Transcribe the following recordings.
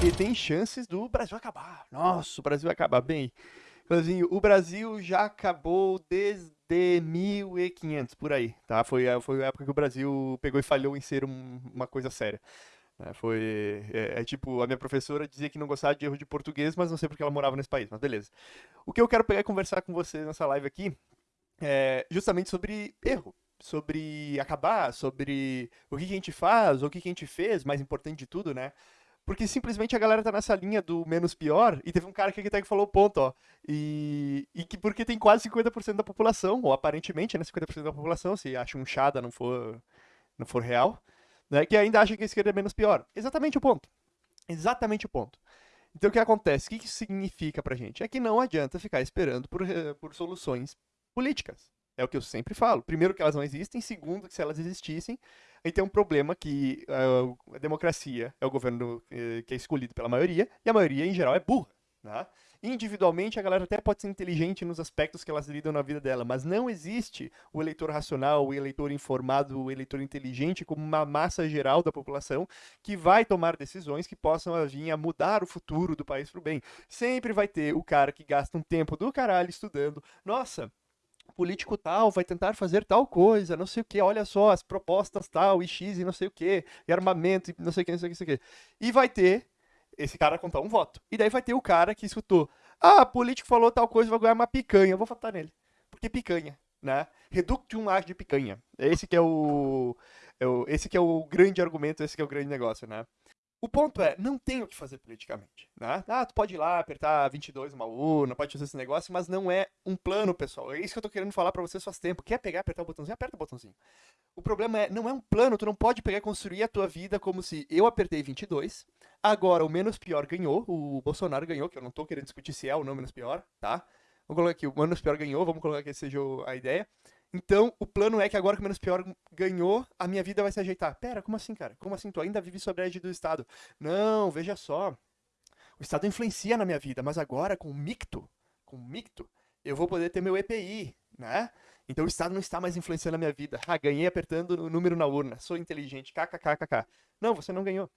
porque tem chances do Brasil acabar. Nossa, o Brasil vai acabar bem. Assim, o Brasil já acabou desde 1500, por aí, tá? Foi, foi a época que o Brasil pegou e falhou em ser um, uma coisa séria. É, foi, é, é, tipo, a minha professora dizia que não gostava de erro de português, mas não sei porque ela morava nesse país, mas beleza. O que eu quero pegar e conversar com você nessa live aqui é justamente sobre erro, sobre acabar, sobre o que a gente faz, o que a gente fez, mais importante de tudo, né? Porque simplesmente a galera tá nessa linha do menos pior, e teve um cara que até que falou ponto, ó. E, e que porque tem quase 50% da população, ou aparentemente, né, 50% da população, se acha um chada não for, não for real, né, que ainda acha que a esquerda é menos pior. Exatamente o ponto. Exatamente o ponto. Então o que acontece? O que isso significa pra gente? É que não adianta ficar esperando por, eh, por soluções políticas. É o que eu sempre falo. Primeiro, que elas não existem. Segundo, que se elas existissem, aí tem um problema que uh, a democracia é o governo uh, que é escolhido pela maioria, e a maioria, em geral, é burra. Né? Individualmente, a galera até pode ser inteligente nos aspectos que elas lidam na vida dela, mas não existe o eleitor racional, o eleitor informado, o eleitor inteligente como uma massa geral da população que vai tomar decisões que possam vir a mudar o futuro do país para o bem. Sempre vai ter o cara que gasta um tempo do caralho estudando. Nossa, político tal vai tentar fazer tal coisa, não sei o que, olha só, as propostas tal, e X e não sei o que, e armamento, e não sei o que, não sei o que, não sei o que. E vai ter esse cara contar um voto. E daí vai ter o cara que escutou, ah, político falou tal coisa, vai ganhar uma picanha, eu vou votar nele. Porque picanha, né? Reductum ad de picanha. Esse que é o, é o, esse que é o grande argumento, esse que é o grande negócio, né? O ponto é, não tem o que fazer politicamente, né? Ah, tu pode ir lá apertar 22 uma urna, pode fazer esse negócio, mas não é um plano, pessoal. É isso que eu tô querendo falar para vocês faz tempo. Quer pegar, apertar o botãozinho? Aperta o botãozinho. O problema é, não é um plano, tu não pode pegar e construir a tua vida como se eu apertei 22, agora o menos pior ganhou, o Bolsonaro ganhou, que eu não tô querendo discutir se é ou não menos pior, tá? Vamos colocar aqui, o menos pior ganhou, vamos colocar que seja a ideia. Então, o plano é que agora que o Menos Pior ganhou, a minha vida vai se ajeitar. Pera, como assim, cara? Como assim? Tu ainda vive sobre a égide do Estado? Não, veja só. O Estado influencia na minha vida, mas agora com o Micto, com o Micto, eu vou poder ter meu EPI, né? Então o Estado não está mais influenciando a minha vida. Ah, ganhei apertando o número na urna. Sou inteligente. KKKKK. Não, você não ganhou.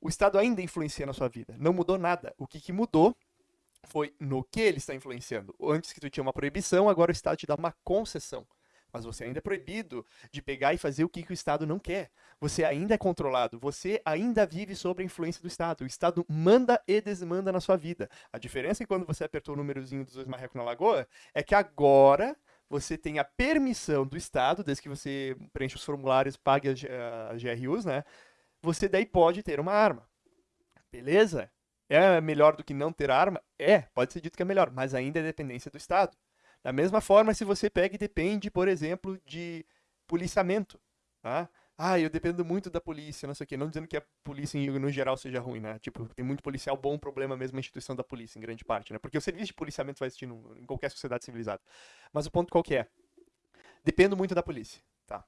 O Estado ainda influencia na sua vida. Não mudou nada. O que, que mudou foi no que ele está influenciando. Antes que tu tinha uma proibição, agora o Estado te dá uma concessão. Mas você ainda é proibido de pegar e fazer o que, que o Estado não quer. Você ainda é controlado. Você ainda vive sob a influência do Estado. O Estado manda e desmanda na sua vida. A diferença é que quando você apertou o númerozinho dos dois marrecos na lagoa é que agora você tem a permissão do Estado, desde que você preenche os formulários, pague as, as GRUs, né? Você daí pode ter uma arma. Beleza? É melhor do que não ter arma? É, pode ser dito que é melhor, mas ainda é dependência do Estado. Da mesma forma, se você pega e depende, por exemplo, de policiamento, tá? Ah, eu dependo muito da polícia, não sei o quê. Não dizendo que a polícia, no geral, seja ruim, né? Tipo, tem muito policial bom, problema mesmo a instituição da polícia, em grande parte, né? Porque o serviço de policiamento vai existir em qualquer sociedade civilizada. Mas o ponto qual que é? Dependo muito da polícia, tá?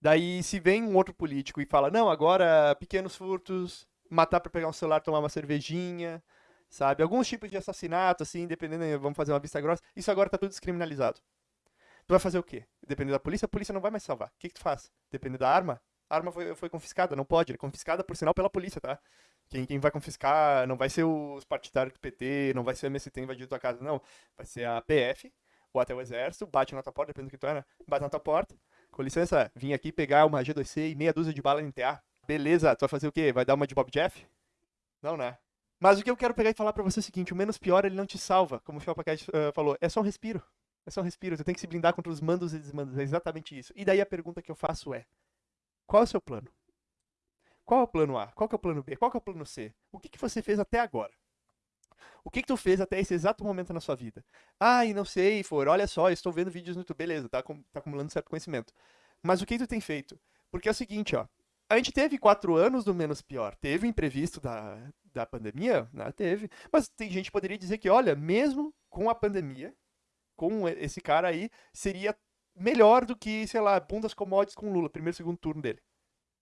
Daí, se vem um outro político e fala, não, agora pequenos furtos, matar para pegar um celular, tomar uma cervejinha, sabe? Alguns tipos de assassinato, assim, dependendo, vamos fazer uma vista grossa, isso agora tá tudo descriminalizado. Tu vai fazer o quê? Dependendo da polícia, a polícia não vai mais salvar. O que, que tu faz? Dependendo da arma, a arma foi, foi confiscada, não pode. É confiscada, por sinal, pela polícia, tá? Quem, quem vai confiscar não vai ser os partidários do PT, não vai ser o MST invadindo tua casa, não. Vai ser a PF, ou até o exército, bate na tua porta, dependendo do que tu é, né? Bate na tua porta. Com licença, vim aqui pegar uma G2C e meia dúzia de bala NTA. Beleza, tu vai fazer o quê? Vai dar uma de Bob Jeff? Não, né? Mas o que eu quero pegar e falar para você é o seguinte: o menos pior ele não te salva, como o Felpacat uh, eh, falou. É só um respiro. É só um respiro. Tu tem que se blindar contra os mandos e desmandos. É exatamente isso. E daí a pergunta que eu faço é: qual é o seu plano? Qual é o plano A? Qual é o plano B? Qual é o plano C? O que, que você fez até agora? O que, que tu fez até esse exato momento na sua vida? Ah, e não sei, for, olha só, estou vendo vídeos no YouTube, beleza, tá, tá acumulando certo conhecimento. Mas o que tu tem feito? Porque é o seguinte, ó, a gente teve quatro anos do menos pior. Teve o imprevisto da, da pandemia? Né? Teve. Mas tem gente que poderia dizer que, olha, mesmo com a pandemia, com esse cara aí, seria melhor do que, sei lá, bundas commodities com Lula, primeiro segundo turno dele.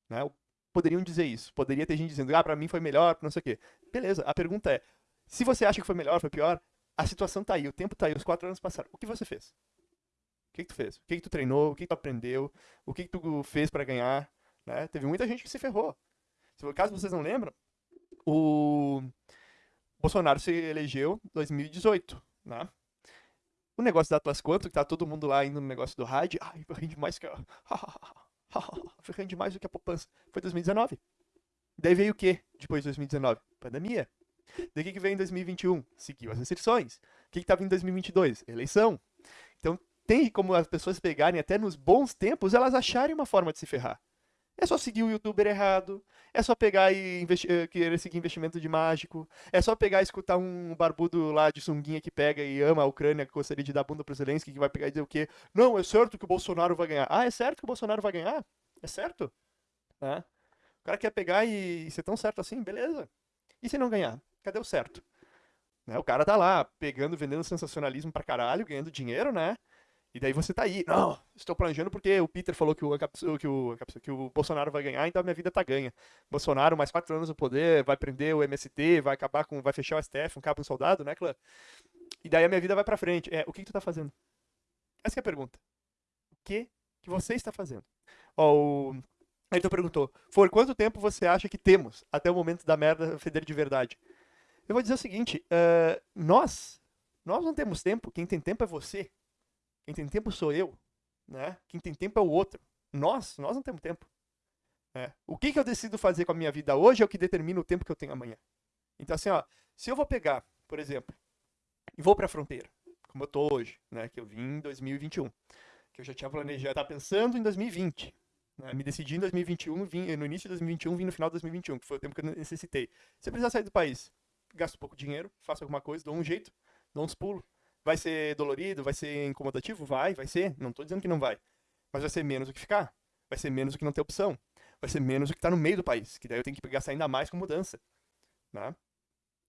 Né? Poderiam dizer isso. Poderia ter gente dizendo, ah, pra mim foi melhor, não sei o quê. Beleza, a pergunta é, se você acha que foi melhor, foi pior, a situação tá aí, o tempo tá aí, os quatro anos passaram. O que você fez? O que, que tu fez? O que, que tu treinou? O que, que tu aprendeu? O que, que tu fez para ganhar? Né? Teve muita gente que se ferrou. Se caso vocês não lembram, o Bolsonaro se elegeu em 2018, né? O negócio da Atlas Quanto, que tá todo mundo lá indo no negócio do rádio, ai, rende mais que rende mais do que a poupança. Foi 2019. Daí veio o quê depois de 2019? Pandemia. Daí o que, que veio em 2021? Seguiu as restrições. O que, que tava em 2022? Eleição. Então tem como as pessoas pegarem até nos bons tempos, elas acharem uma forma de se ferrar. É só seguir o youtuber errado, é só pegar e eh, querer seguir investimento de mágico, é só pegar e escutar um barbudo lá de sunguinha que pega e ama a Ucrânia, que gostaria de dar bunda pro Zelensky, que vai pegar e dizer o quê? Não, é certo que o Bolsonaro vai ganhar. Ah, é certo que o Bolsonaro vai ganhar? É certo? É. O cara quer pegar e ser tão certo assim, beleza. E se não ganhar? Cadê o certo? Né? O cara tá lá, pegando, vendendo sensacionalismo pra caralho, ganhando dinheiro, né? E daí você tá aí, não, estou planejando porque o Peter falou que o, que o, que o Bolsonaro vai ganhar, então minha vida tá ganha. Bolsonaro, mais quatro anos no poder, vai prender o MST, vai acabar com, vai fechar o STF, um cabo um soldado, né, Clã? E daí a minha vida vai pra frente. É, o que, que tu tá fazendo? Essa é a pergunta. O que que você está fazendo? Ó, o Ayrton perguntou, For, quanto tempo você acha que temos até o momento da merda feder de verdade? Eu vou dizer o seguinte, uh, nós, nós não temos tempo, quem tem tempo é você. Quem tem tempo sou eu, né? Quem tem tempo é o outro. Nós, nós não temos tempo. É. O que, que eu decido fazer com a minha vida hoje é o que determina o tempo que eu tenho amanhã. Então, assim, ó, se eu vou pegar, por exemplo, e vou para a fronteira, como eu tô hoje, né? Que eu vim em 2021, que eu já tinha planejado, tá pensando em 2020. Né, me decidi em 2021, vim, no início de 2021, vim no final de 2021, que foi o tempo que eu necessitei. Se eu precisar sair do país, gasto pouco dinheiro, faço alguma coisa, dou um jeito, dou uns pulos, Vai ser dolorido? Vai ser incomodativo? Vai, vai ser. Não estou dizendo que não vai. Mas vai ser menos do que ficar. Vai ser menos do que não ter opção. Vai ser menos do que tá no meio do país. Que daí eu tenho que gastar ainda mais com mudança. Né?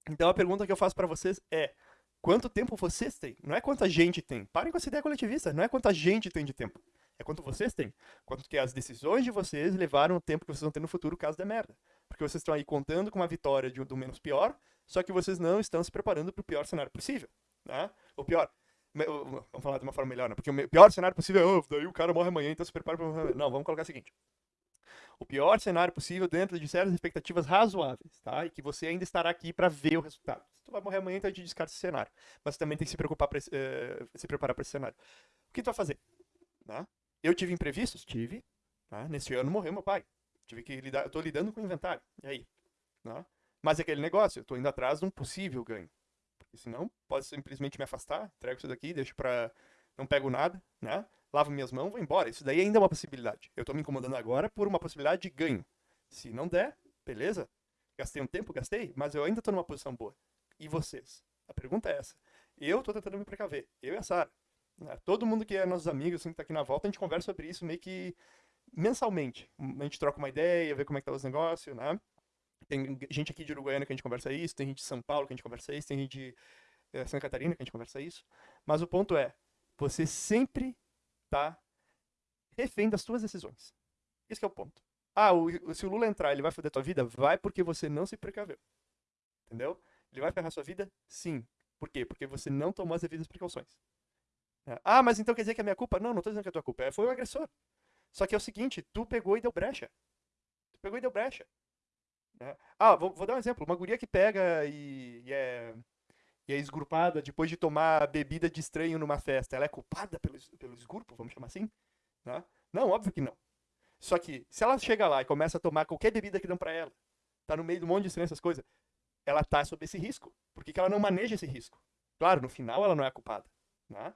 Então a pergunta que eu faço para vocês é: quanto tempo vocês têm? Não é quanta gente tem. Parem com essa ideia coletivista. Não é quanta gente tem de tempo. É quanto vocês têm. Quanto que as decisões de vocês levaram o tempo que vocês vão ter no futuro caso da merda. Porque vocês estão aí contando com uma vitória de, do menos pior, só que vocês não estão se preparando para o pior cenário possível. Né? O pior. Vamos falar de uma forma melhor, né? Porque o pior cenário possível é, oh, daí o cara morre amanhã, então se prepara para. Não, vamos colocar o seguinte. O pior cenário possível dentro de certas expectativas razoáveis, tá? E que você ainda estará aqui para ver o resultado. Se tu vai morrer amanhã, então a gente descarta esse cenário. Mas também tem que se preocupar pra, uh, se preparar para esse cenário. O que tu vai fazer? Né? Eu tive imprevistos? Tive. Tá? Nesse ano morreu meu pai. Tive que lidar, eu tô lidando com o inventário. E aí? Né? Mas é aquele negócio, eu tô indo atrás de um possível ganho. Porque senão, posso simplesmente me afastar, entrego isso daqui, deixo pra. Não pego nada, né? Lavo minhas mãos, vou embora. Isso daí ainda é uma possibilidade. Eu tô me incomodando agora por uma possibilidade de ganho. Se não der, beleza. Gastei um tempo, gastei, mas eu ainda tô numa posição boa. E vocês? A pergunta é essa. Eu tô tentando me precaver. Eu e a Sara. Né? Todo mundo que é nossos amigos, assim, que tá aqui na volta, a gente conversa sobre isso meio que mensalmente. A gente troca uma ideia, vê como é que tá os negócios, né? Tem gente aqui de Uruguaiana que a gente conversa isso, tem gente de São Paulo que a gente conversa isso, tem gente de é, Santa Catarina que a gente conversa isso. Mas o ponto é, você sempre tá refém das suas decisões. Esse é o ponto. Ah, o, se o Lula entrar, ele vai foder tua vida? Vai porque você não se precaveu. Entendeu? Ele vai ferrar sua vida? Sim. Por quê? Porque você não tomou as devidas precauções. É. Ah, mas então quer dizer que é minha culpa? Não, não tô dizendo que é tua culpa. É, foi o agressor. Só que é o seguinte, tu pegou e deu brecha. Tu pegou e deu brecha. Né? Ah, vou, vou, dar um exemplo. Uma guria que pega e, e, é, e é depois de tomar bebida de estranho numa festa, ela é culpada pelo, pelo vamos chamar assim? Né? Não, óbvio que não. Só que, se ela chega lá e começa a tomar qualquer bebida que dão pra ela, tá no meio de um monte de estranho, essas coisas, ela tá sob esse risco. Por que, que ela não maneja esse risco? Claro, no final ela não é a culpada. Né?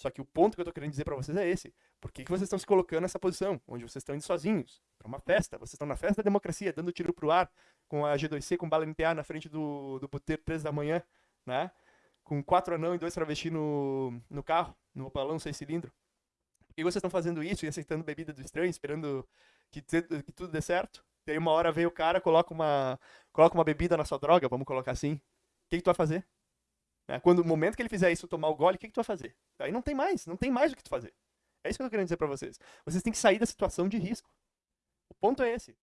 Só que o ponto que eu tô querendo dizer para vocês é esse. Por que, que vocês estão se colocando nessa posição, onde vocês estão indo sozinhos, para uma festa? Vocês estão na festa da democracia, dando tiro pro ar, com a G2C, com bala NPA na frente do, do puteiro 3 da manhã, né? Com quatro anão e dois travestis no, no carro, no opalão seis cilindros. Por que vocês estão fazendo isso e aceitando bebida do estranho, esperando que, que tudo dê certo? E aí uma hora veio o cara, coloca uma, coloca uma bebida na sua droga, vamos colocar assim. O que, que tu vai fazer? Né? Quando o momento que ele fizer isso, tomar o gole, o que, que tu vai fazer? Aí não tem mais, não tem mais o que tu fazer. É isso que eu tô querendo dizer para vocês. Vocês têm que sair da situação de risco. O ponto é esse.